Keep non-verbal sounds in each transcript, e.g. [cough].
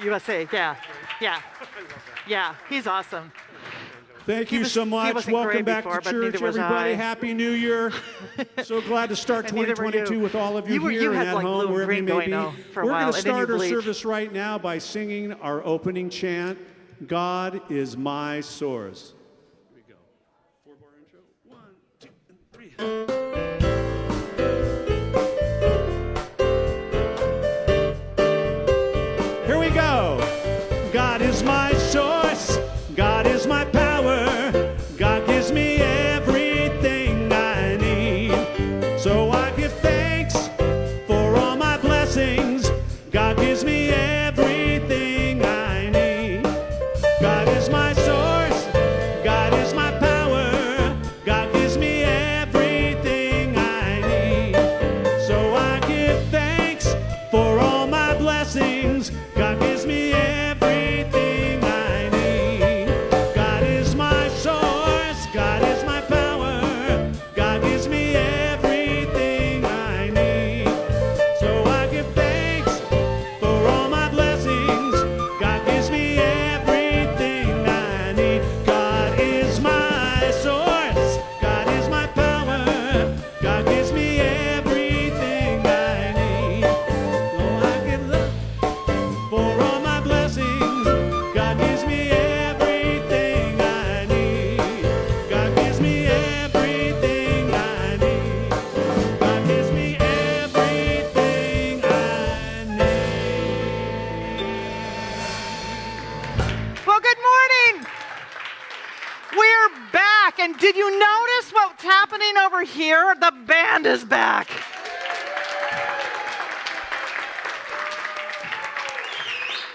school with him at USA. Yeah, yeah, yeah. He's awesome. Thank you was- so much. Welcome back before, to church, everybody. Happy New Year. [laughs] so glad to start And neither were 2022 with all of you, You were- here you and at like, home, wherever you may be. We're going to and then you start our service right now by singing our opening chant, God is my source. Here we go. Four bar intro. One, two, and three.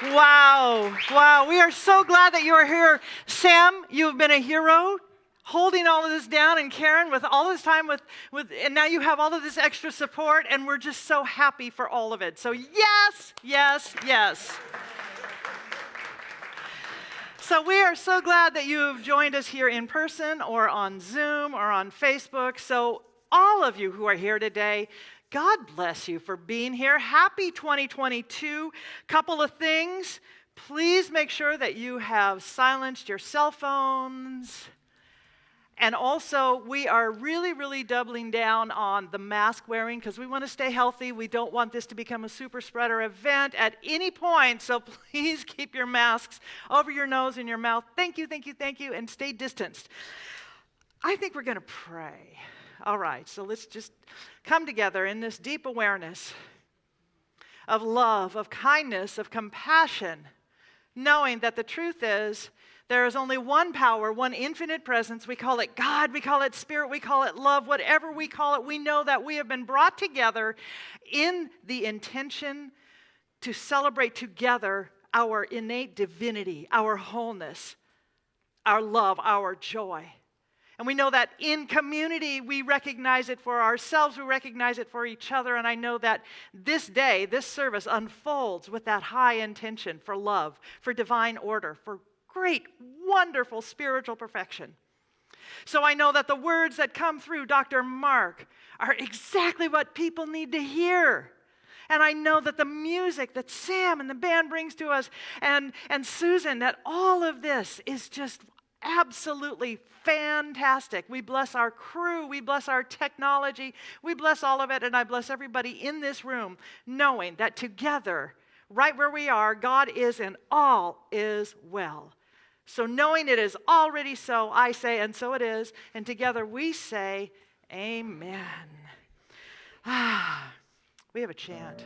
Wow, wow. We are so glad that you are here. Sam, you've been a hero holding all of this down and Karen with all this time with, with and now you have all of this extra support and we're just so happy for all of it. So yes, yes, yes. So we are so glad that you've joined us here in person or on Zoom or on Facebook. So all of you who are here today, God bless you for being here. Happy 2022. Couple of things. Please make sure that you have silenced your cell phones. And also, we are really, really doubling down on the mask wearing because we want to stay healthy. We don't want this to become a super spreader event at any point. So [laughs] please keep your masks over your nose and your mouth. Thank you, thank you, thank you, and stay distanced. I think we're going to pray. All right, so let's just come together in this deep awareness of love, of kindness, of compassion, knowing that the truth is there is only one power, one infinite presence. We call it God, we call it Spirit, we call it love, whatever we call it. We know that we have been brought together in the intention to celebrate together our innate divinity, our wholeness, our love, our joy. And we know that in community, we recognize it for ourselves, we recognize it for each other. And I know that this day, this service unfolds with that high intention for love, for divine order, for great, wonderful spiritual perfection. So I know that the words that come through Dr. Mark are exactly what people need to hear. And I know that the music that Sam and the band brings to us and, and Susan, that all of this is just absolutely fantastic. We bless our crew, we bless our technology, we bless all of it, and I bless everybody in this room knowing that together, right where we are, God is and all is well. So, knowing it is already so, I say, and so it is, and together we say, Amen. Ah, we have a chant.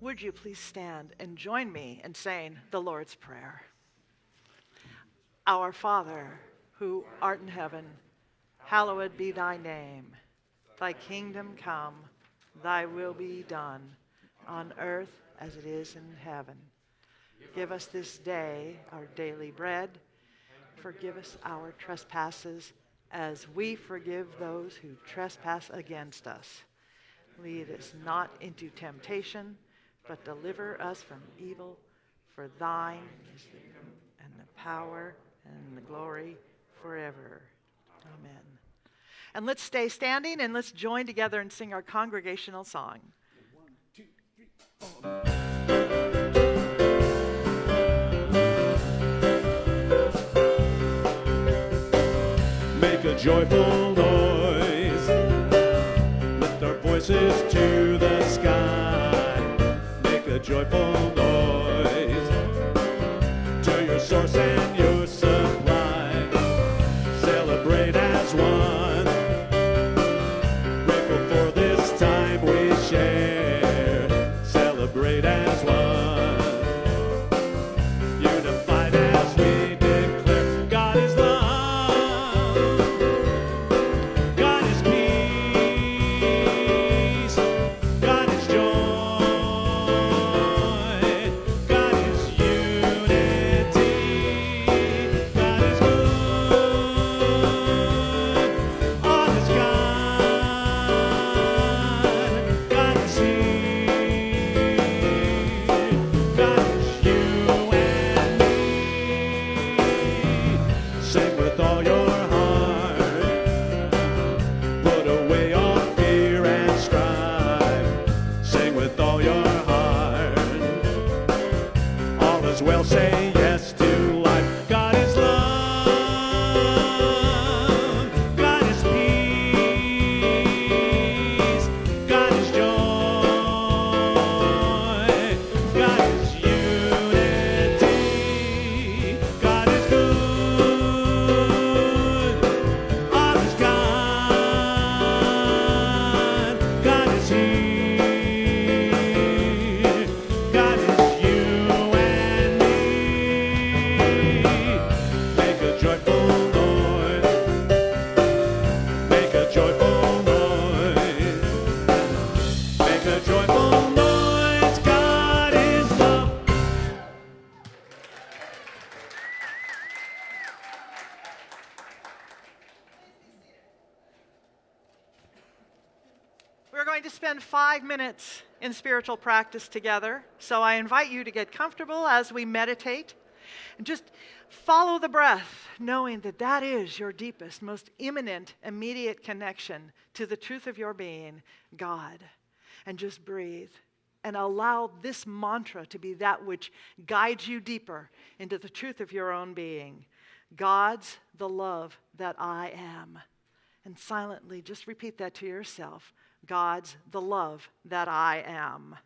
Would you please stand and join me in saying the Lord's Prayer? Our Father, who art in heaven, hallowed be thy name. Thy kingdom come, thy will be done, on earth as it is in heaven. Give us this day our daily bread. Forgive us our trespasses as we forgive those who trespass against us. Lead us not into temptation, but deliver us from evil. For thine is the and the power and the glory forever. Amen. And let's stay standing and let's join together and sing our congregational song. Make a joyful noise. Lift our voices to the sky. Make a joyful noise spend five minutes in spiritual practice together. So I invite you to get comfortable as we meditate and just follow the breath, knowing that that is your deepest, most imminent, immediate connection to the truth of your being, God. And just breathe and allow this mantra to be that which guides you deeper into the truth of your own being. God's the love that I am. And silently just repeat that to yourself God's the love that I am.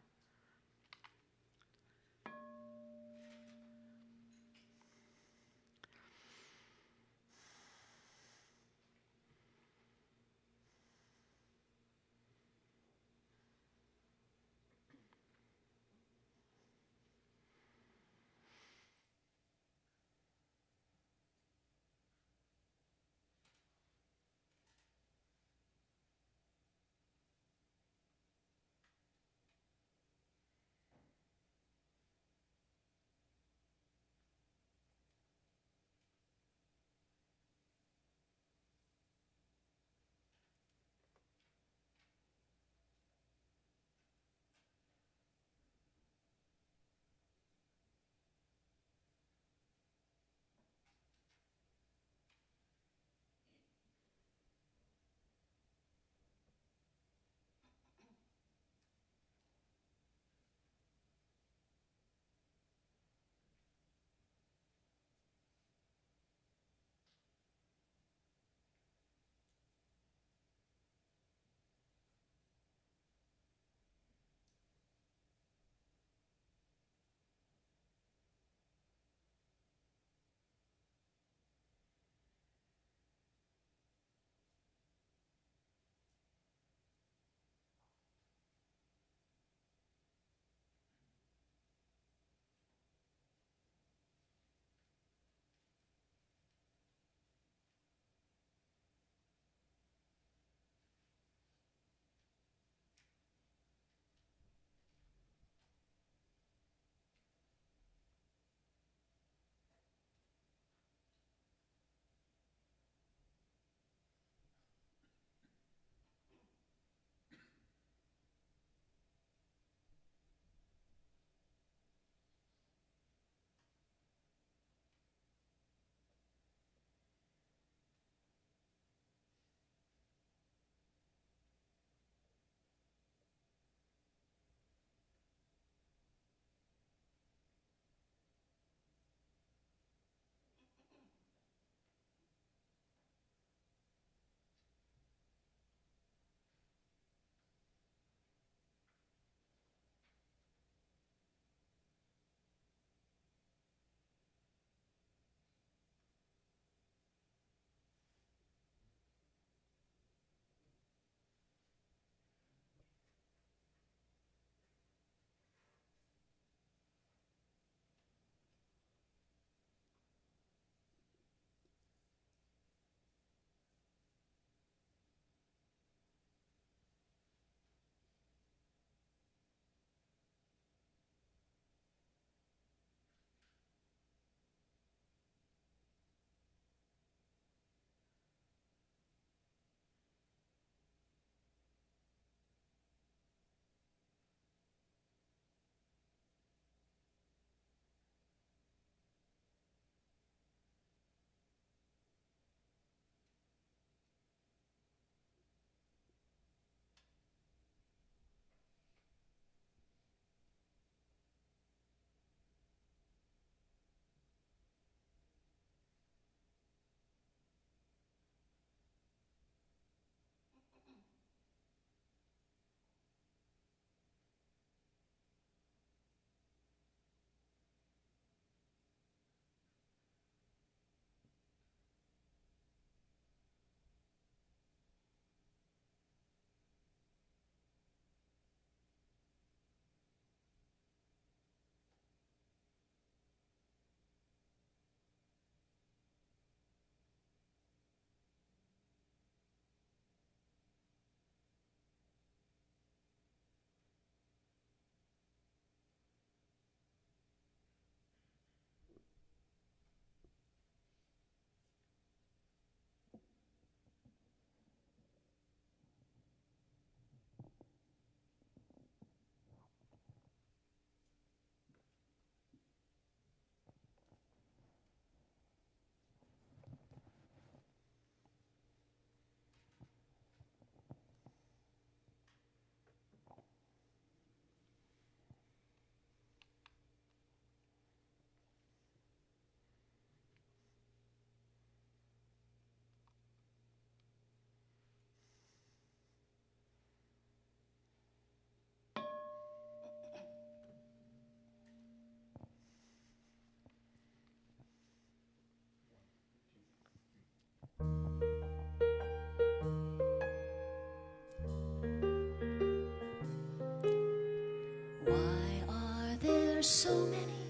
So many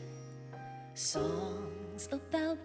songs about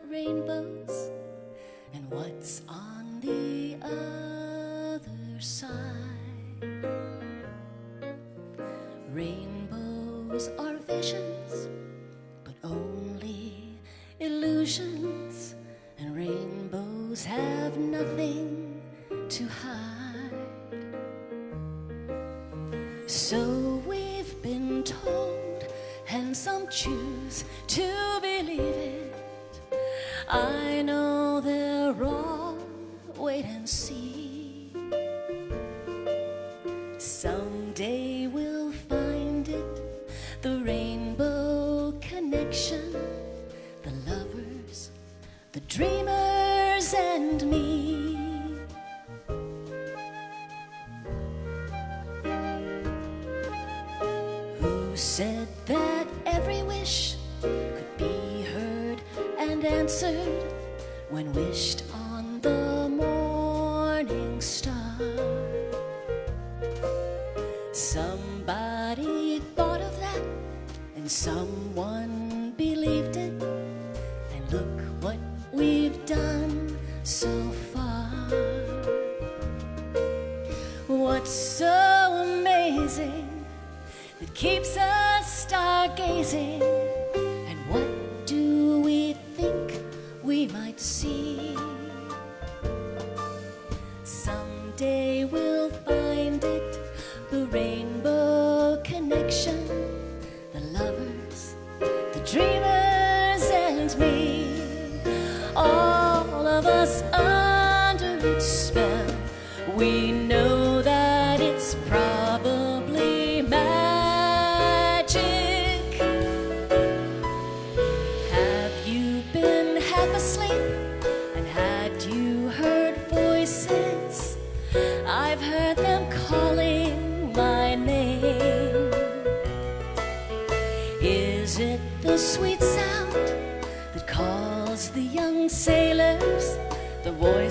spell, we know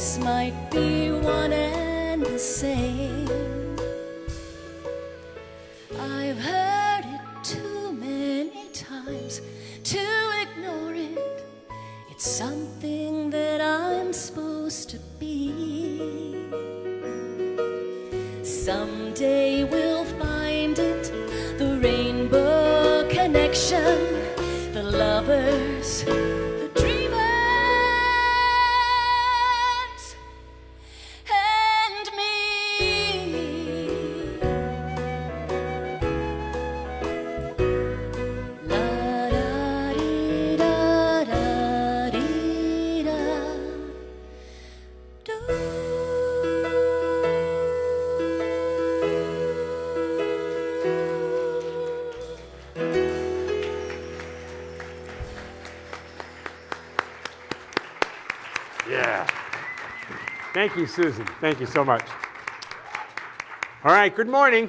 Voice might be Susan. Thank you so much. All right, good morning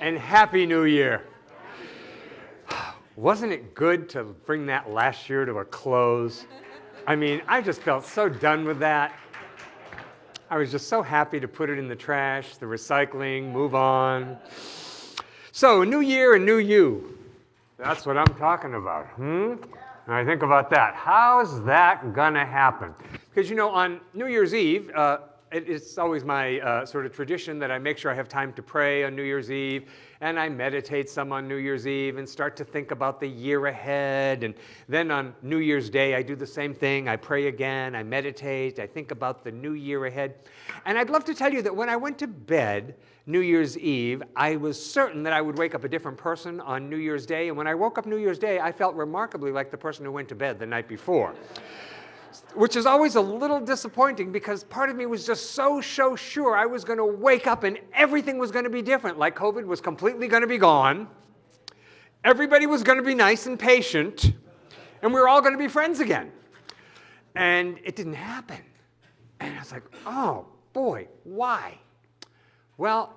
and Happy New Year. [sighs] Wasn't it good to bring that last year to a close? I mean, I just felt so done with that. I was just so happy to put it in the trash, the recycling, move on. So, a new year and new you. That's what I'm talking about. Hmm? And I think about that. How's that gonna happen? Because you know, on New Year's Eve, uh, it, it's always my uh, sort of tradition that I make sure I have time to pray on New Year's Eve, and I meditate some on New Year's Eve and start to think about the year ahead. And then on New Year's Day, I do the same thing. I pray again, I meditate, I think about the new year ahead. And I'd love to tell you that when I went to bed New Year's Eve, I was certain that I would wake up a different person on New Year's Day. And when I woke up New Year's Day, I felt remarkably like the person who went to bed the night before which is always a little disappointing because part of me was just so, so sure I was going to wake up and everything was going to be different. Like COVID was completely going to be gone, everybody was going to be nice and patient, and we were all going to be friends again. And it didn't happen. And I was like, oh boy, why? Well,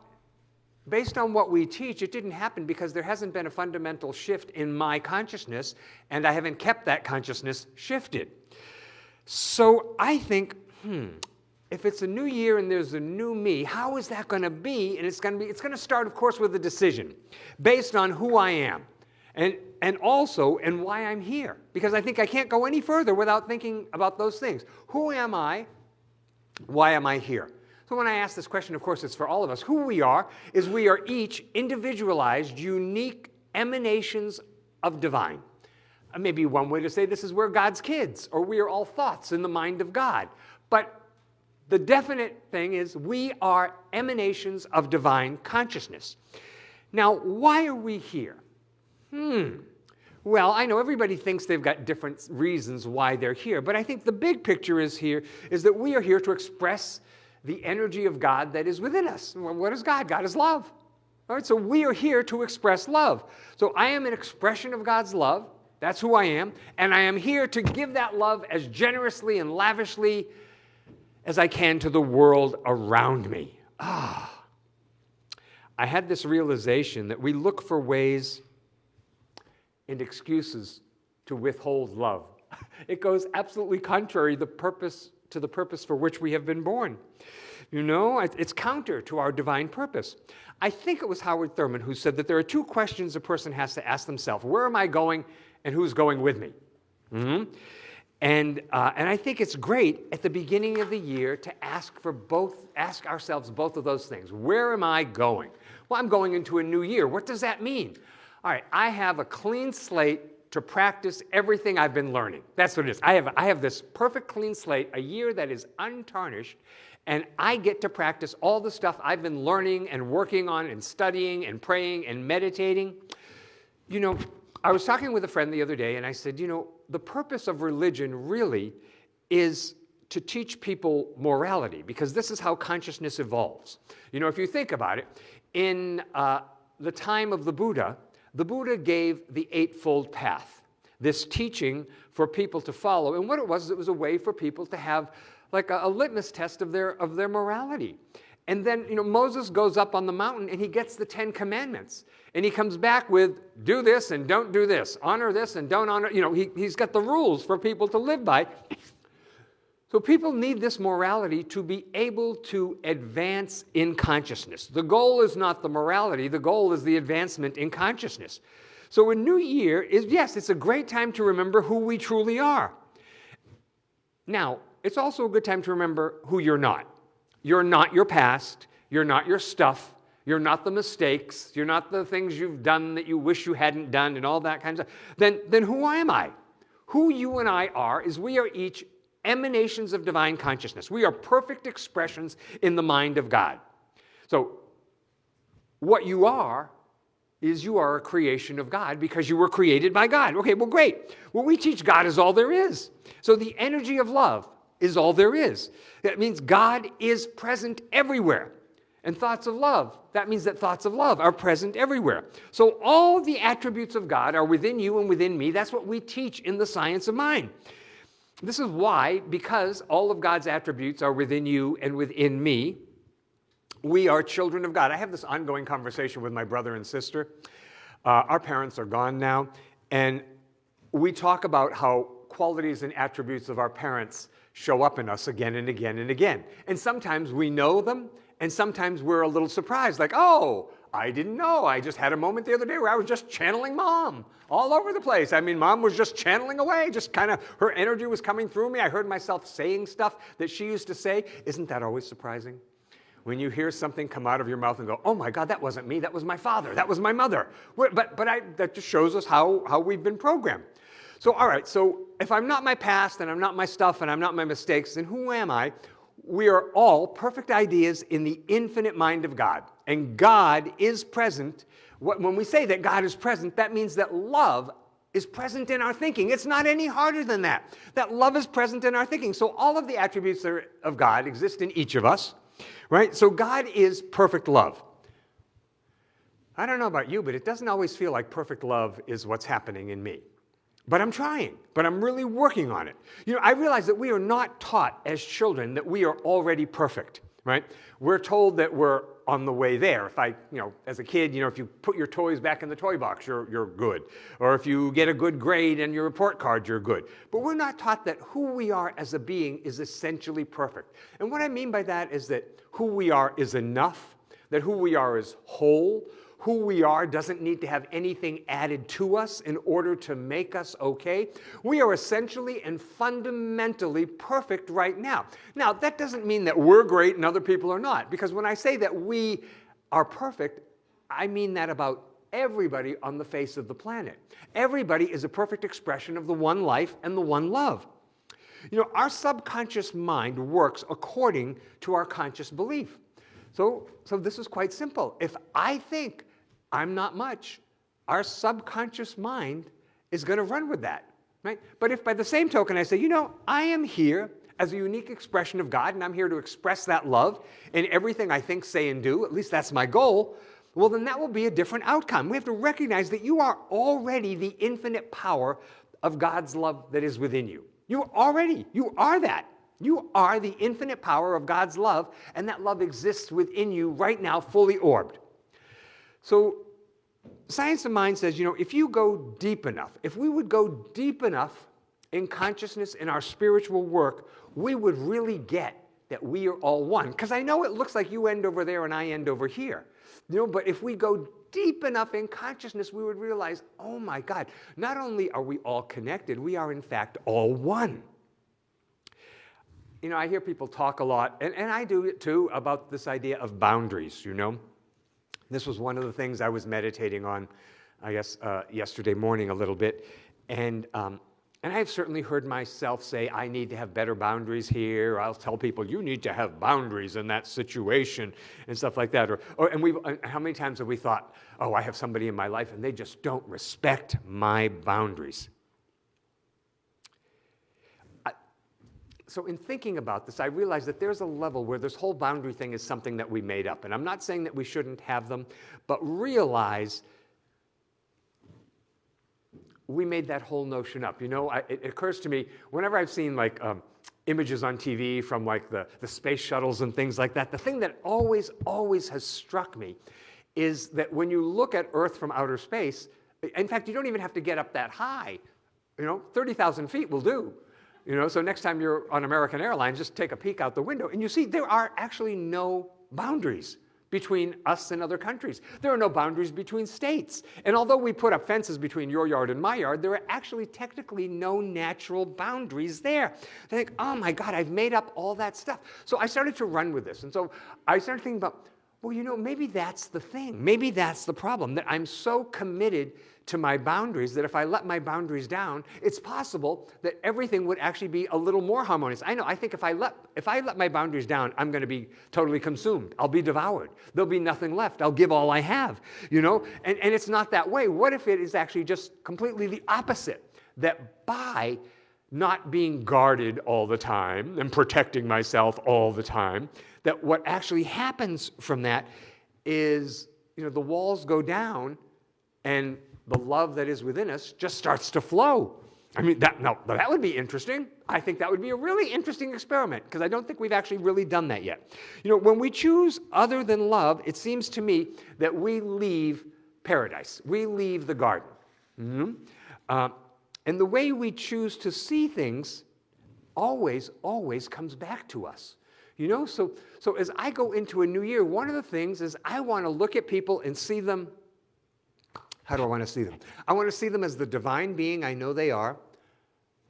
based on what we teach, it didn't happen because there hasn't been a fundamental shift in my consciousness, and I haven't kept that consciousness shifted. So I think, hmm, if it's a new year and there's a new me, how is that going to be? And it's going to be it's going to start of course with a decision based on who I am. And, and also, and why I'm here. Because I think I can't go any further without thinking about those things. Who am I? Why am I here? So when I ask this question, of course, it's for all of us. Who we are is we are each individualized, unique emanations of divine. Uh, maybe one way to say this is we're God's kids, or we are all thoughts in the mind of God. But the definite thing is we are emanations of divine consciousness. Now, why are we here? Hmm. Well, I know everybody thinks they've got different reasons why they're here, but I think the big picture is here is that we are here to express the energy of God that is within us. What is God? God is love. All right, so we are here to express love. So I am an expression of God's love. That's who I am. And I am here to give that love as generously and lavishly as I can to the world around me. Ah. I had this realization that we look for ways and excuses to withhold love. [laughs] It goes absolutely contrary the purpose, to the purpose for which we have been born. You know, it's counter to our divine purpose. I think it was Howard Thurman who said that there are two questions a person has to ask themselves Where am I going, and who's going with me? Mm -hmm. And, uh, and I think it's great at the beginning of the year to ask for both, ask ourselves both of those things. Where am I going? Well, I'm going into a new year. What does that mean? All right, I have a clean slate to practice everything I've been learning. That's what it is. I have, I have this perfect clean slate, a year that is untarnished, and I get to practice all the stuff I've been learning and working on and studying and praying and meditating. You know, I was talking with a friend the other day and I said, you know, the purpose of religion really is to teach people morality because this is how consciousness evolves. You know, if you think about it, in uh, the time of the Buddha, the Buddha gave the Eightfold Path, this teaching for people to follow. And what it was, it was a way for people to have like a, a litmus test of their, of their morality. And then, you know, Moses goes up on the mountain and he gets the Ten Commandments. And he comes back with, do this and don't do this, honor this and don't honor, you know, he, he's got the rules for people to live by. So people need this morality to be able to advance in consciousness. The goal is not the morality, the goal is the advancement in consciousness. So a new year is, yes, it's a great time to remember who we truly are. Now, it's also a good time to remember who you're not. You're not your past, you're not your stuff, you're not the mistakes, you're not the things you've done that you wish you hadn't done and all that kind of stuff. Then, then who am I? Who you and I are is we are each emanations of divine consciousness. We are perfect expressions in the mind of God. So, what you are is you are a creation of God because you were created by God. Okay, well, great. What we teach God is all there is. So, the energy of love, is all there is. That means God is present everywhere. And thoughts of love, that means that thoughts of love are present everywhere. So all the attributes of God are within you and within me. That's what we teach in the science of mind. This is why, because all of God's attributes are within you and within me, we are children of God. I have this ongoing conversation with my brother and sister. Uh, our parents are gone now, and we talk about how qualities and attributes of our parents show up in us again and again and again. And sometimes we know them, and sometimes we're a little surprised, like, oh, I didn't know. I just had a moment the other day where I was just channeling mom all over the place. I mean, mom was just channeling away, just kind of, her energy was coming through me. I heard myself saying stuff that she used to say. Isn't that always surprising? When you hear something come out of your mouth and go, oh my God, that wasn't me, that was my father, that was my mother. But, but I, that just shows us how, how we've been programmed. So, all right, so if I'm not my past and I'm not my stuff and I'm not my mistakes, then who am I? We are all perfect ideas in the infinite mind of God. And God is present. When we say that God is present, that means that love is present in our thinking. It's not any harder than that. That love is present in our thinking. So all of the attributes of God exist in each of us, right? So God is perfect love. I don't know about you, but it doesn't always feel like perfect love is what's happening in me. But I'm trying, but I'm really working on it. You know, I realize that we are not taught as children that we are already perfect, right? We're told that we're on the way there. If I, you know, as a kid, you know, if you put your toys back in the toy box, you're, you're good. Or if you get a good grade and your report card, you're good. But we're not taught that who we are as a being is essentially perfect. And what I mean by that is that who we are is enough, that who we are is whole, who we are doesn't need to have anything added to us in order to make us okay. We are essentially and fundamentally perfect right now. Now, that doesn't mean that we're great and other people are not, because when I say that we are perfect, I mean that about everybody on the face of the planet. Everybody is a perfect expression of the one life and the one love. You know, our subconscious mind works according to our conscious belief. So, so this is quite simple. If I think I'm not much, our subconscious mind is going to run with that. Right? But if by the same token I say, you know, I am here as a unique expression of God and I'm here to express that love in everything I think, say, and do, at least that's my goal, well, then that will be a different outcome. We have to recognize that you are already the infinite power of God's love that is within you. You already, you are that. You are the infinite power of God's love, and that love exists within you right now, fully orbed. So, science of mind says, you know, if you go deep enough, if we would go deep enough in consciousness in our spiritual work, we would really get that we are all one. Because I know it looks like you end over there and I end over here. You know, but if we go deep enough in consciousness, we would realize, oh my God, not only are we all connected, we are in fact all one you know, I hear people talk a lot, and, and I do it too, about this idea of boundaries, you know. This was one of the things I was meditating on, I guess, uh, yesterday morning a little bit. And, um, and I've certainly heard myself say, I need to have better boundaries here. I'll tell people, you need to have boundaries in that situation and stuff like that. Or, or, and we how many times have we thought, oh, I have somebody in my life and they just don't respect my boundaries. So in thinking about this, I realized that there's a level where this whole boundary thing is something that we made up. And I'm not saying that we shouldn't have them, but realize we made that whole notion up. You know, I, it occurs to me, whenever I've seen like um, images on TV from like the, the space shuttles and things like that, the thing that always, always has struck me is that when you look at Earth from outer space, in fact, you don't even have to get up that high. You know, 30,000 feet will do. You know, so next time you're on American Airlines, just take a peek out the window and you see there are actually no boundaries between us and other countries. There are no boundaries between states. And although we put up fences between your yard and my yard, there are actually technically no natural boundaries there. I think, oh my God, I've made up all that stuff. So I started to run with this. And so I started thinking about, well, you know, maybe that's the thing. Maybe that's the problem, that I'm so committed to my boundaries that if I let my boundaries down, it's possible that everything would actually be a little more harmonious. I know, I think if I let, if I let my boundaries down, I'm going to be totally consumed. I'll be devoured. There'll be nothing left. I'll give all I have, you know? And, and it's not that way. What if it is actually just completely the opposite? That by not being guarded all the time and protecting myself all the time, that what actually happens from that is, you know, the walls go down and the love that is within us just starts to flow. I mean, that, no, that would be interesting. I think that would be a really interesting experiment because I don't think we've actually really done that yet. You know, when we choose other than love, it seems to me that we leave paradise. We leave the garden. Mm -hmm. uh, and the way we choose to see things always, always comes back to us. You know, so, so as I go into a new year, one of the things is I want to look at people and see them how do I want to see them? I want to see them as the divine being I know they are.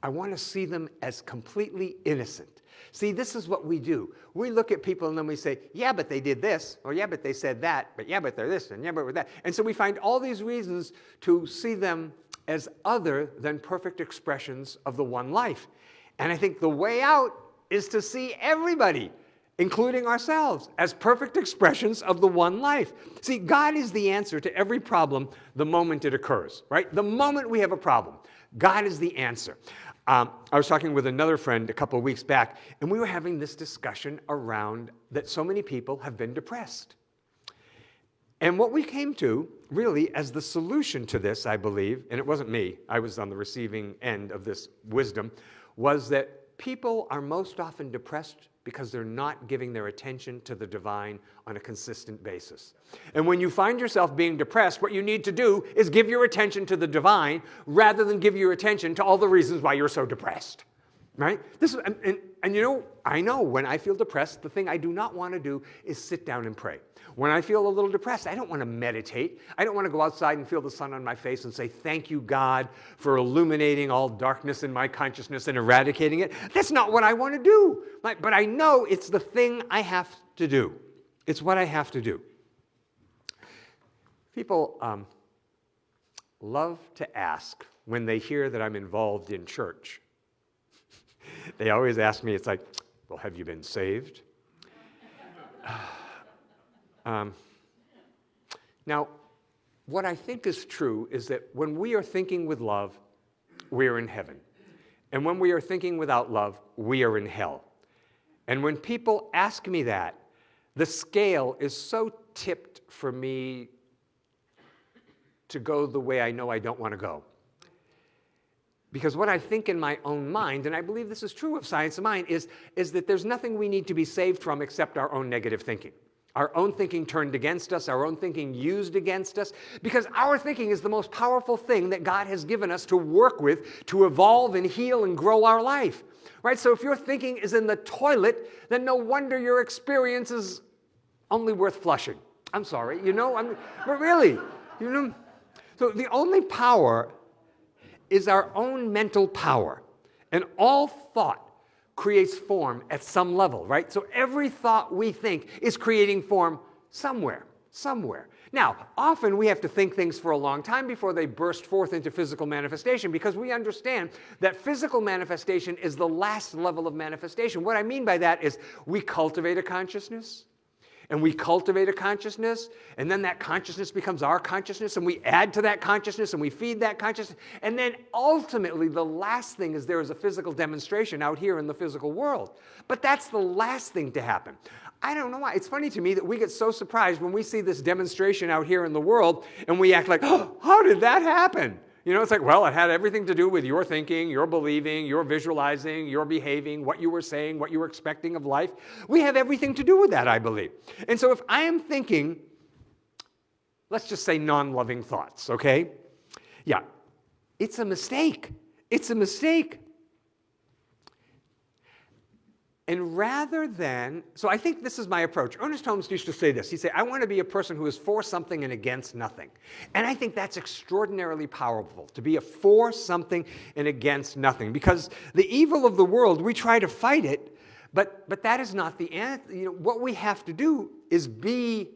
I want to see them as completely innocent. See, this is what we do. We look at people and then we say, yeah, but they did this, or yeah, but they said that, but yeah, but they're this, and yeah, but that. And so we find all these reasons to see them as other than perfect expressions of the one life. And I think the way out is to see everybody including ourselves, as perfect expressions of the one life. See, God is the answer to every problem the moment it occurs, right? The moment we have a problem, God is the answer. Um, I was talking with another friend a couple of weeks back, and we were having this discussion around that so many people have been depressed. And what we came to, really, as the solution to this, I believe, and it wasn't me, I was on the receiving end of this wisdom, was that people are most often depressed because they're not giving their attention to the divine on a consistent basis. And when you find yourself being depressed, what you need to do is give your attention to the divine rather than give your attention to all the reasons why you're so depressed. Right? This is, and, and and you know, I know when I feel depressed, the thing I do not want to do is sit down and pray. When I feel a little depressed, I don't want to meditate. I don't want to go outside and feel the sun on my face and say, Thank you, God, for illuminating all darkness in my consciousness and eradicating it. That's not what I want to do. But I know it's the thing I have to do, it's what I have to do. People um, love to ask when they hear that I'm involved in church. They always ask me, it's like, well, have you been saved? [sighs] um, now, what I think is true is that when we are thinking with love, we are in heaven. And when we are thinking without love, we are in hell. And when people ask me that, the scale is so tipped for me to go the way I know I don't want to go. Because what I think in my own mind, and I believe this is true of science of mind, is, is that there's nothing we need to be saved from except our own negative thinking. Our own thinking turned against us, our own thinking used against us, because our thinking is the most powerful thing that God has given us to work with to evolve and heal and grow our life. Right? So if your thinking is in the toilet, then no wonder your experience is only worth flushing. I'm sorry, you know, I'm, but really, you know. So the only power is our own mental power. And all thought creates form at some level, right? So every thought we think is creating form somewhere, somewhere. Now, often we have to think things for a long time before they burst forth into physical manifestation because we understand that physical manifestation is the last level of manifestation. What I mean by that is we cultivate a consciousness, and we cultivate a consciousness, and then that consciousness becomes our consciousness, and we add to that consciousness, and we feed that consciousness. And then ultimately, the last thing is there is a physical demonstration out here in the physical world. But that's the last thing to happen. I don't know why. It's funny to me that we get so surprised when we see this demonstration out here in the world, and we act like, [gasps] oh, how did that happen? You know, it's like, well, it had everything to do with your thinking, your believing, your visualizing, your behaving, what you were saying, what you were expecting of life. We have everything to do with that, I believe. And so if I am thinking, let's just say non loving thoughts, okay? Yeah, it's a mistake. It's a mistake. And rather than, so I think this is my approach. Ernest Holmes used to say this. He'd say, I want to be a person who is for something and against nothing. And I think that's extraordinarily powerful, to be a for something and against nothing. Because the evil of the world, we try to fight it, but, but that is not the answer. You know, what we have to do is be,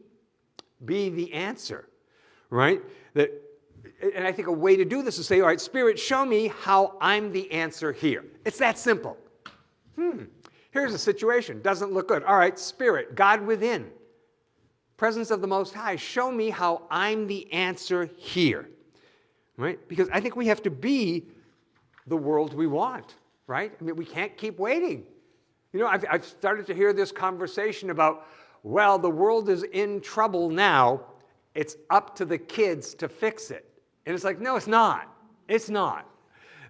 be the answer, right? That, and I think a way to do this is say, all right, Spirit, show me how I'm the answer here. It's that simple. Hmm. Here's the situation, doesn't look good. All right, Spirit, God within, presence of the Most High, show me how I'm the answer here. Right? Because I think we have to be the world we want, right? I mean, we can't keep waiting. You know, I've, I've started to hear this conversation about, well, the world is in trouble now. It's up to the kids to fix it. And it's like, no, it's not. It's not.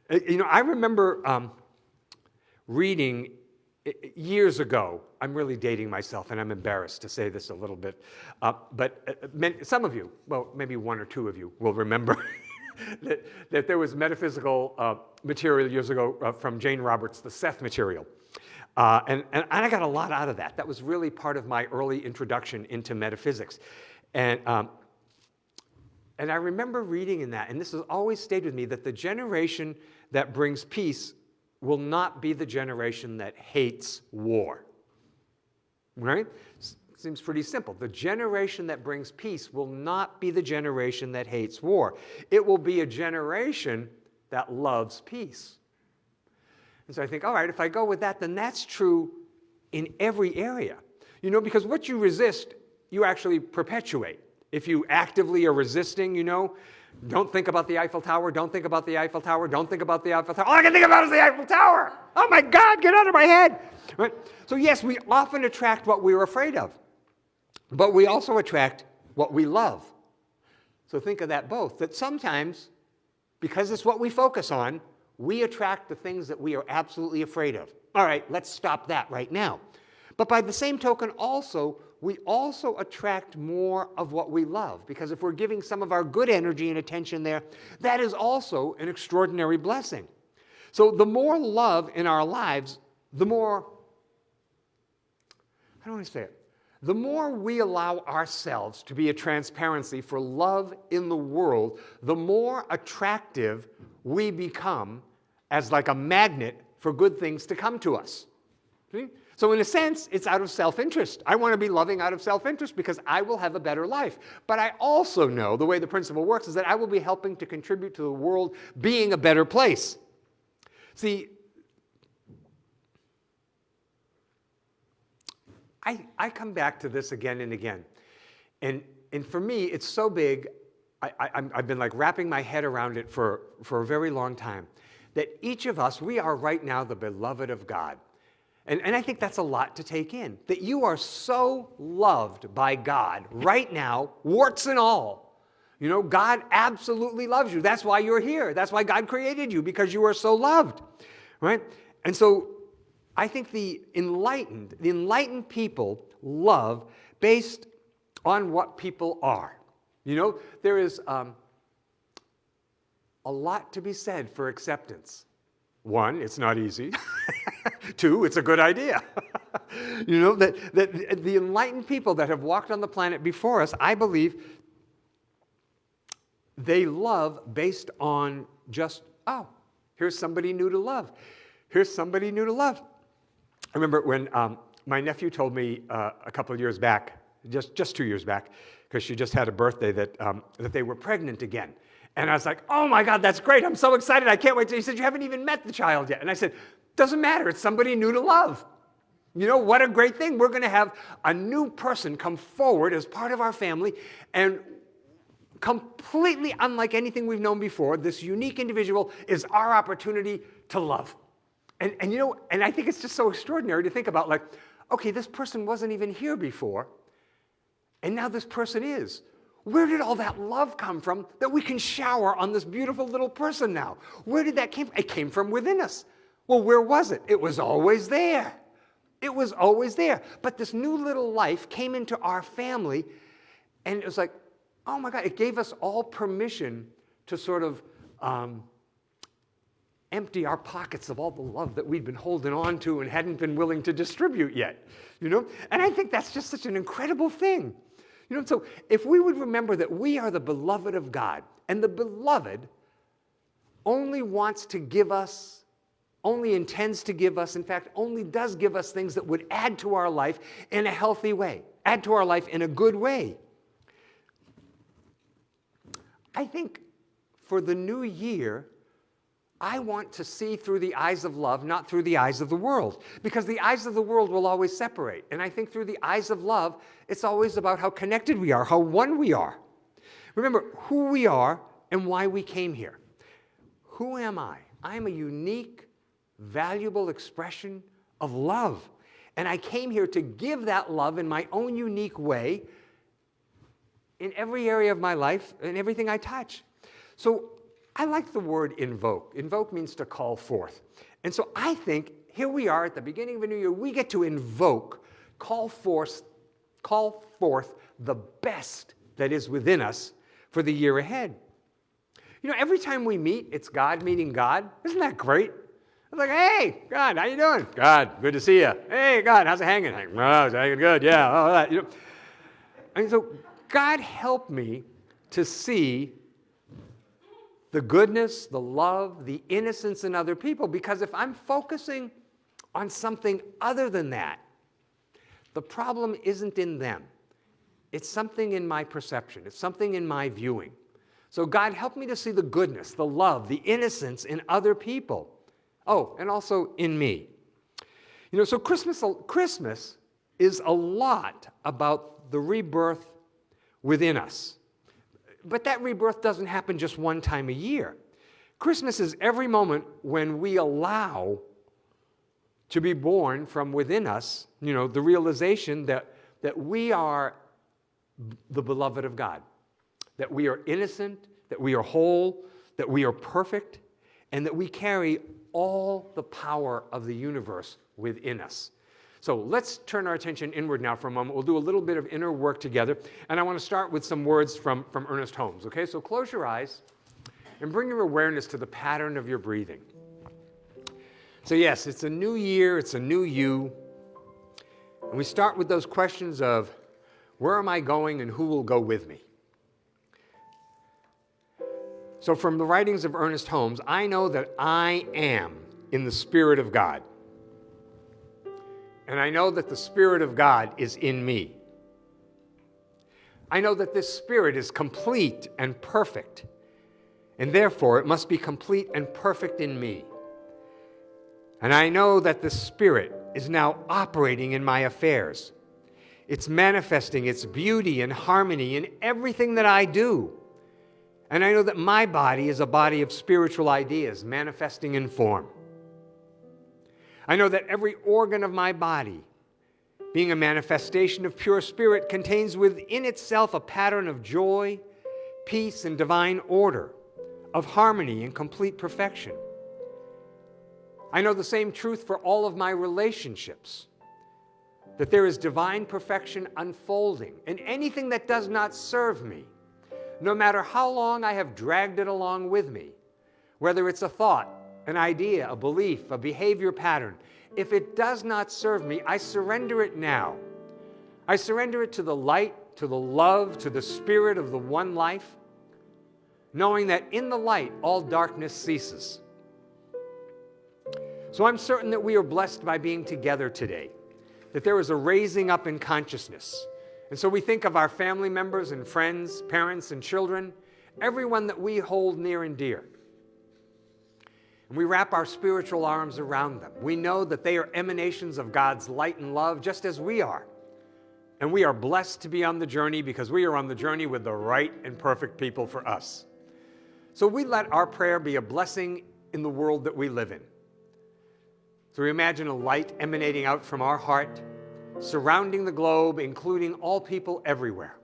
Uh, you know, I remember um, reading years ago, I'm really dating myself, and I'm embarrassed to say this a little bit, uh, but uh, many, some of you, well, maybe one or two of you, will remember [laughs] that, that, there was metaphysical uh, material years ago uh, from Jane Roberts, the Seth material. Uh, and, and, I got a lot out of that. That was really part of my early introduction into metaphysics. And, um, and I remember reading in that, and this has always stayed with me, that the generation that brings peace will not be the generation that hates war. Right? Seems pretty simple. The generation that brings peace will not be the generation that hates war. It will be a generation that loves peace. And so I think, all right, if I go with that, then that's true in every area. You know, because what you resist, you actually perpetuate. If you actively are resisting, you know, don't think about the Eiffel Tower. Don't think about the Eiffel Tower. Don't think about the Eiffel Tower. All I can think about is the Eiffel Tower. Oh my God, get out of my head. Right? So, yes, we often attract what we're afraid of, but we also attract what we love. So, think of that both. That sometimes, because it's what we focus on, we attract the things that we are absolutely afraid of. All right, let's stop that right now. But by the same token, also, we also attract more of what we love. Because if we're giving some of our good energy and attention there, that is also an extraordinary blessing. So the more love in our lives, the more, I don't want to say it? The more we allow ourselves to be a transparency for love in the world, the more attractive we become as like a magnet for good things to come to us. See? So in a sense, it's out of self-interest. I want to be loving out of self-interest because I will have a better life. But I also know the way the principle works is that I will be helping to contribute to the world being a better place. See, I, I come back to this again and again. And, and for me, it's so big, I, I, I've been like wrapping my head around it for, for a very long time, that each of us, we are right now the beloved of God. And, and I think that's a lot to take in, that you are so loved by God right now, warts and all. You know, God absolutely loves you. That's why you're here. That's why God created you, because you are so loved, right? And so I think the enlightened, the enlightened people love based on what people are. You know, there is um, a lot to be said for acceptance. One, it's not easy. [laughs] Two, it's a good idea. [laughs] you know, that, that the enlightened people that have walked on the planet before us, I believe, they love based on just, oh, here's somebody new to love. Here's somebody new to love. I remember when um, my nephew told me uh, a couple of years back, just, just two years back, because she just had a birthday, that, um, that they were pregnant again. And I was like, oh my God, that's great. I'm so excited. I can't wait. To, he said, you haven't even met the child yet. And I said, doesn't matter. It's somebody new to love. You know, what a great thing. We're going to have a new person come forward as part of our family and completely unlike anything we've known before, this unique individual is our opportunity to love. And, and you know, and I think it's just so extraordinary to think about like, okay, this person wasn't even here before, and now this person is. Where did all that love come from that we can shower on this beautiful little person now? Where did that came from? It came from within us. Well, where was it? It was always there. It was always there. But this new little life came into our family, and it was like, oh my God, it gave us all permission to sort of um, empty our pockets of all the love that we'd been holding on to and hadn't been willing to distribute yet, you know? And I think that's just such an incredible thing. You know, so if we would remember that we are the beloved of God, and the beloved only wants to give us, only intends to give us, in fact, only does give us things that would add to our life in a healthy way, add to our life in a good way. I think for the new year, I want to see through the eyes of love, not through the eyes of the world. Because the eyes of the world will always separate. And I think through the eyes of love, it's always about how connected we are, how one we are. Remember who we are and why we came here. Who am I? I am a unique, valuable expression of love. And I came here to give that love in my own unique way in every area of my life and everything I touch. So I like the word invoke. Invoke means to call forth. And so I think here we are at the beginning of a new year, we get to invoke, call forth, call forth the best that is within us for the year ahead. You know, every time we meet, it's God meeting God. Isn't that great? It's like, hey, God, how you doing? God, good to see you. Hey, God, how's it hanging? Oh, it's hanging good, yeah. All that. You know, and so God help me to see the goodness, the love, the innocence in other people. Because if I'm focusing on something other than that, the problem isn't in them. It's something in my perception. It's something in my viewing. So God, help me to see the goodness, the love, the innocence in other people. Oh, and also in me. You know, so Christmas, Christmas is a lot about the rebirth within us. But that rebirth doesn't happen just one time a year. Christmas is every moment when we allow to be born from within us, you know, the realization that, that we are the beloved of God, that we are innocent, that we are whole, that we are perfect, and that we carry all the power of the universe within us. So let's turn our attention inward now for a moment. We'll do a little bit of inner work together. And I want to start with some words from, from Ernest Holmes. Okay, so close your eyes and bring your awareness to the pattern of your breathing. So, yes, it's a new year, it's a new you. And we start with those questions of where am I going and who will go with me? So, from the writings of Ernest Holmes, I know that I am in the Spirit of God. And I know that the Spirit of God is in me. I know that this Spirit is complete and perfect, and therefore it must be complete and perfect in me. And I know that the Spirit is now operating in my affairs. It's manifesting its beauty and harmony in everything that I do. And I know that my body is a body of spiritual ideas manifesting in form. I know that every organ of my body, being a manifestation of pure spirit, contains within itself a pattern of joy, peace, and divine order, of harmony and complete perfection. I know the same truth for all of my relationships that there is divine perfection unfolding, and anything that does not serve me, no matter how long I have dragged it along with me, whether it's a thought, an idea, a belief, a behavior pattern, if it does not serve me, I surrender it now. I surrender it to the light, to the love, to the spirit of the one life, knowing that in the light all darkness ceases. So I'm certain that we are blessed by being together today, that there is a raising up in consciousness. And so we think of our family members and friends, parents and children, everyone that we hold near and dear. And we wrap our spiritual arms around them. We know that they are emanations of God's light and love, just as we are. And we are blessed to be on the journey because we are on the journey with the right and perfect people for us. So we let our prayer be a blessing in the world that we live in. So we imagine a light emanating out from our heart, surrounding the globe, including all people everywhere,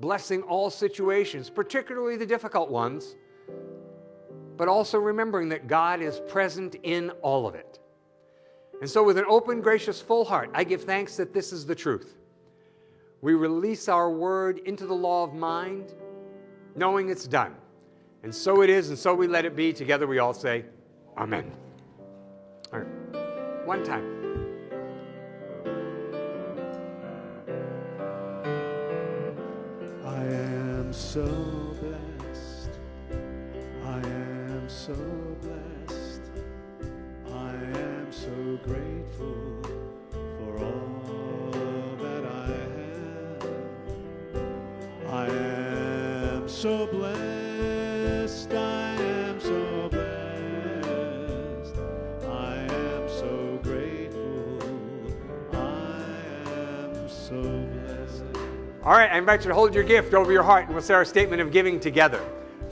blessing all situations, particularly the difficult ones, but also remembering that God is present in all of it. And so, with an open, gracious, full heart, I give thanks that this is the truth. We release our word into the law of mind, knowing it's done. And so it is, and so we let it be. Together we all say, Amen. All right. One time. I am so so blessed. I am so grateful for all that I have. I am so blessed. I am so blessed. I am so grateful. I am so blessed. All right, I invite you to hold your gift over your heart and we'll say our statement of giving together.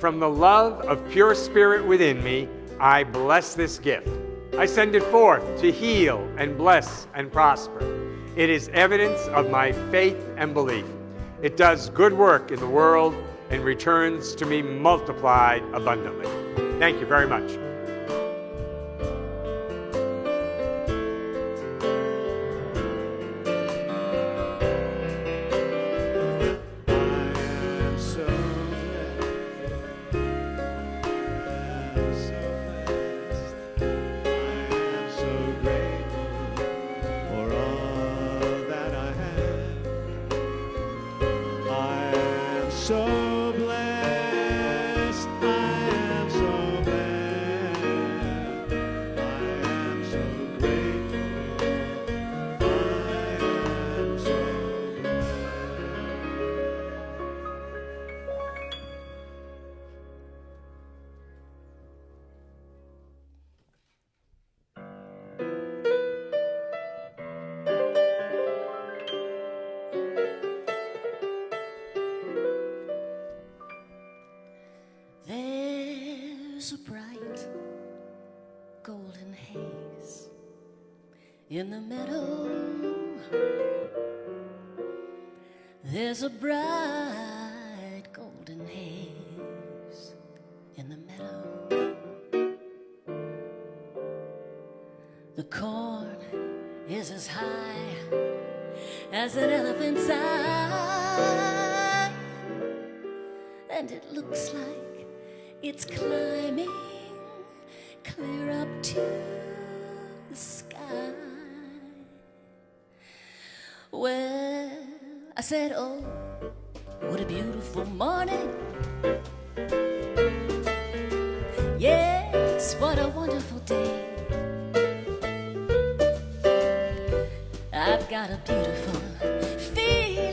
From the love of pure spirit within me, I bless this gift. I send it forth to heal and bless and prosper. It is evidence of my faith and belief. It does good work in the world and returns to me multiplied abundantly. Thank you very much. In the meadow. There's a bright said, Oh, what a beautiful morning. Yes, what a wonderful day. I've got a beautiful feeling.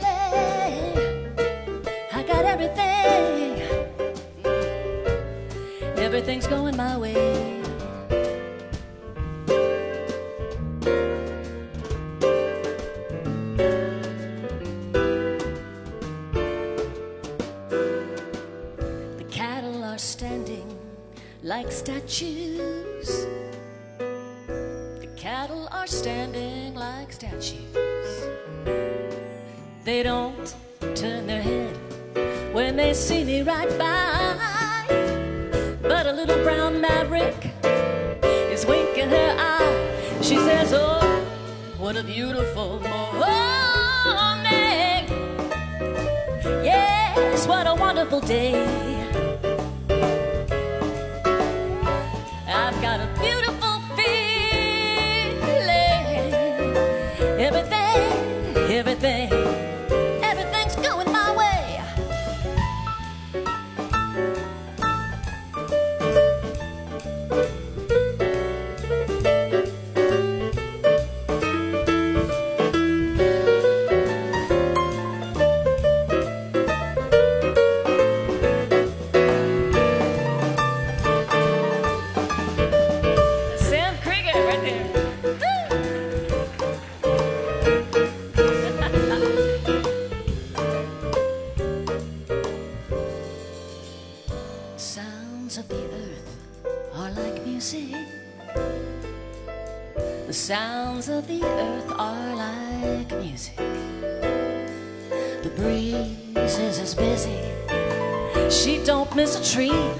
I got everything. Everything's going my way. They see me right by. But a little brown maverick is winking her eye. She says, Oh, what a beautiful morning. Yes, what a wonderful day. Miss a tree.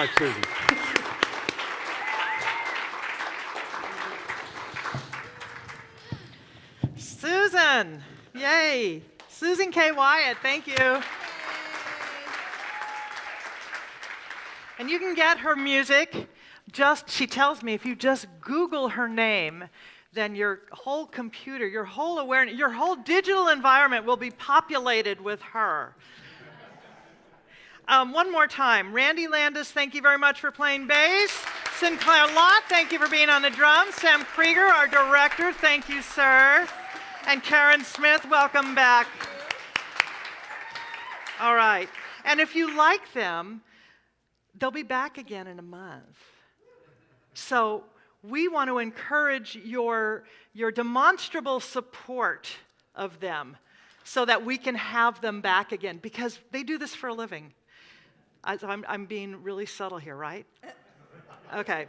Much, Susan. Susan, yay. Susan K. Wyatt, thank you. And you can get her music just, she tells me, if you just Google her name, then your whole computer, your whole awareness, your whole digital environment will be populated with her. Um, one more time, Randy Landis, thank you very much for playing bass. Sinclair Lott, thank you for being on the drums. Sam Krieger, our director, thank you, sir. And Karen Smith, welcome back. All right. And if you like them, they'll be back again in a month. So we want to encourage your, your demonstrable support of them so that we can have them back again because they do this for a living. I, I'm, I'm being really subtle here, right? Okay.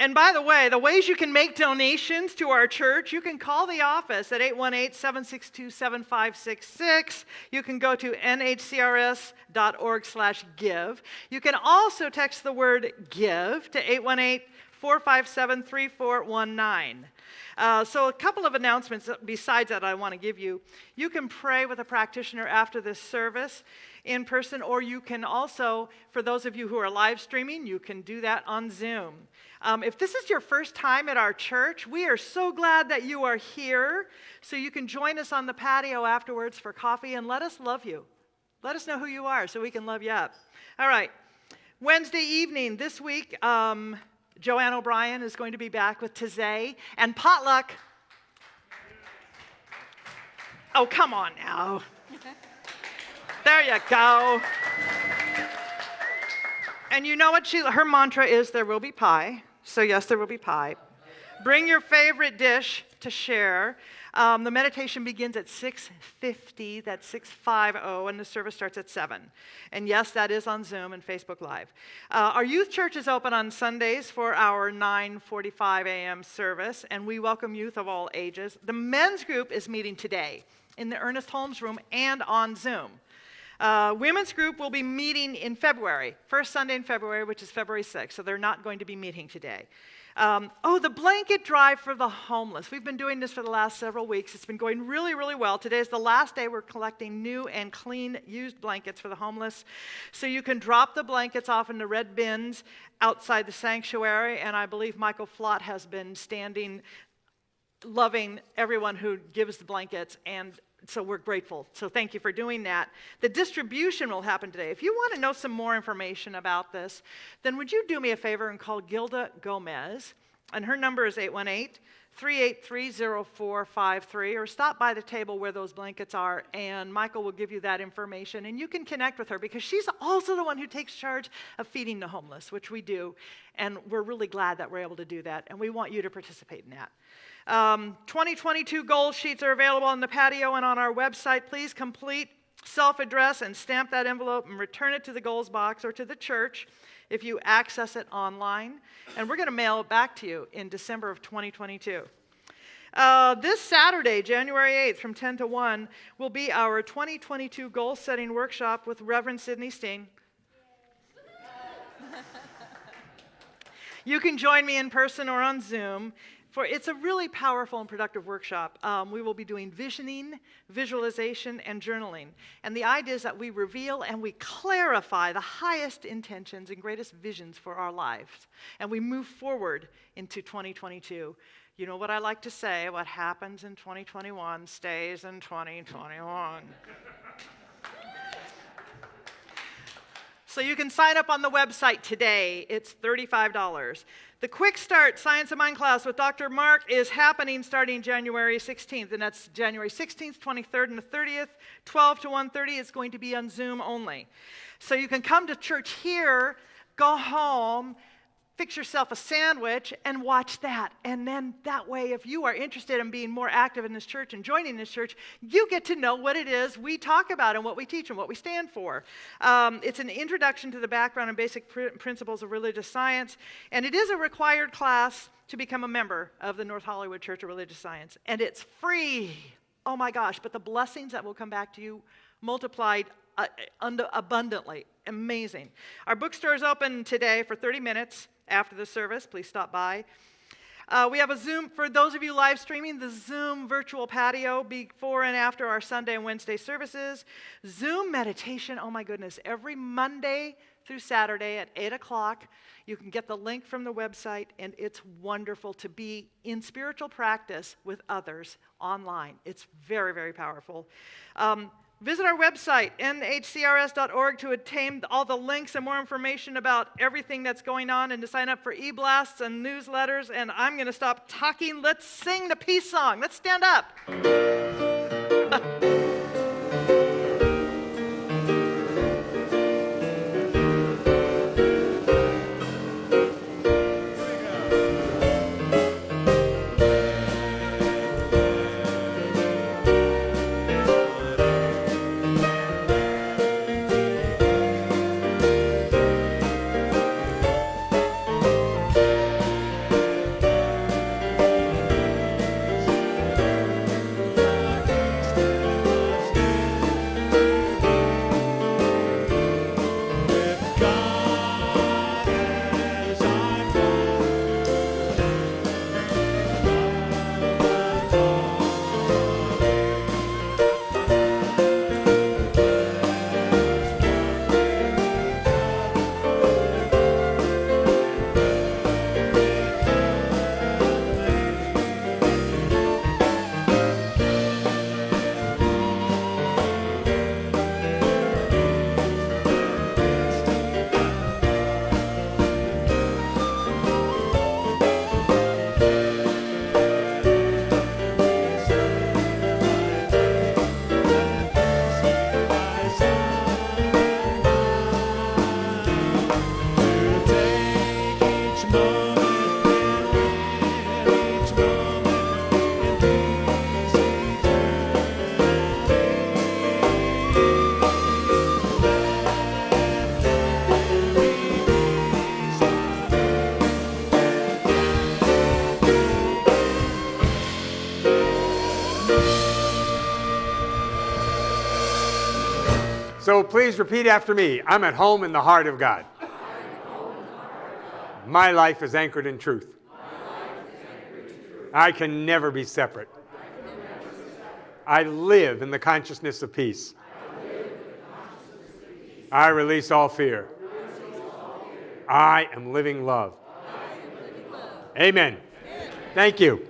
And by the way, the ways you can make donations to our church, you can call the office at 818-762-7566. You can go to nhcrs.org slash give. You can also text the word give to 818-457-3419. Uh, so a couple of announcements besides that I want to give you. You can pray with a practitioner after this service in person, or you can also, for those of you who are live streaming, you can do that on Zoom. Um, if this is your first time at our church, we are so glad that you are here. So you can join us on the patio afterwards for coffee and let us love you. Let us know who you are so we can love you up. All right. Wednesday evening this week, um, Joanne O'Brien is going to be back with Taizé and Potluck. Oh, come on now. There you go. And you know what she her mantra is there will be pie. So yes, there will be pie. Bring your favorite dish to share. Um, the meditation begins at 6.50, that's 6.50, and the service starts at 7. And yes, that is on Zoom and Facebook Live. Uh, our youth church is open on Sundays for our 9.45 a.m. service, and we welcome youth of all ages. The men's group is meeting today in the Ernest Holmes room and on Zoom. Uh, women's group will be meeting in February, first Sunday in February, which is February 6th, so they're not going to be meeting today. Um, oh, the blanket drive for the homeless. We've been doing this for the last several weeks. It's been going really, really well. Today is the last day we're collecting new and clean used blankets for the homeless. So you can drop the blankets off in the red bins outside the sanctuary, and I believe Michael Flott has been standing loving everyone who gives the blankets and so we're grateful. So thank you for doing that. The distribution will happen today. If you want to know some more information about this, then would you do me a favor and call Gilda Gomez? And her number is 818 383 0453, or stop by the table where those blankets are, and Michael will give you that information. And you can connect with her because she's also the one who takes charge of feeding the homeless, which we do. And we're really glad that we're able to do that, and we want you to participate in that. Um, 2022 goal sheets are available on the patio and on our website. Please complete self address and stamp that envelope and return it to the goals box or to the church if you access it online. And we're going to mail it back to you in December of 2022. Uh, this Saturday, January 8th, from 10 to 1, will be our 2022 goal setting workshop with Reverend Sidney Steen. [laughs] you can join me in person or on Zoom for it's a really powerful and productive workshop. Um, we will be doing visioning, visualization, and journaling. And the idea is that we reveal and we clarify the highest intentions and greatest visions for our lives. And we move forward into 2022. You know what I like to say what happens in 2021 stays in 2021. [laughs] So you can sign up on the website today. It's $35. The Quick Start Science of Mind class with Dr. Mark is happening starting January 16th, and that's January 16th, 23rd, and the 30th, 12 to 1:30. It's going to be on Zoom only. So you can come to church here, go home, fix yourself a sandwich and watch that. And then that way, if you are interested in being more active in this church and joining this church, you get to know what it is we talk about and what we teach and what we stand for. Um, it's an introduction to the background and basic pr- principles of religious science, and it is a required class to become a member of the North Hollywood Church of Religious Science. And it's free. Oh my gosh, but the blessings that will come back to you multiplied uh, abundantly. Amazing. Our bookstore is open today for 30 minutes after the service. Please stop by. Uh, we have a Zoom, for those of you live streaming, the Zoom virtual patio before and after our Sunday and Wednesday services. Zoom meditation, oh my goodness, every Monday through Saturday at 8 o'clock. You can get the link from the website, and it's wonderful to be in spiritual practice with others online. It's very, very powerful. Um, Visit our website, nhcrs.org, to obtain all the links and more information about everything that's going on and to sign up for e blasts and newsletters. And I'm going to stop talking. Let's sing the peace song. Let's stand up. So please repeat after me I'm at home in the heart of God. My life is anchored in truth. I can never be separate. I live in the consciousness of peace. I release all fear. I am living love. Amen. Thank you.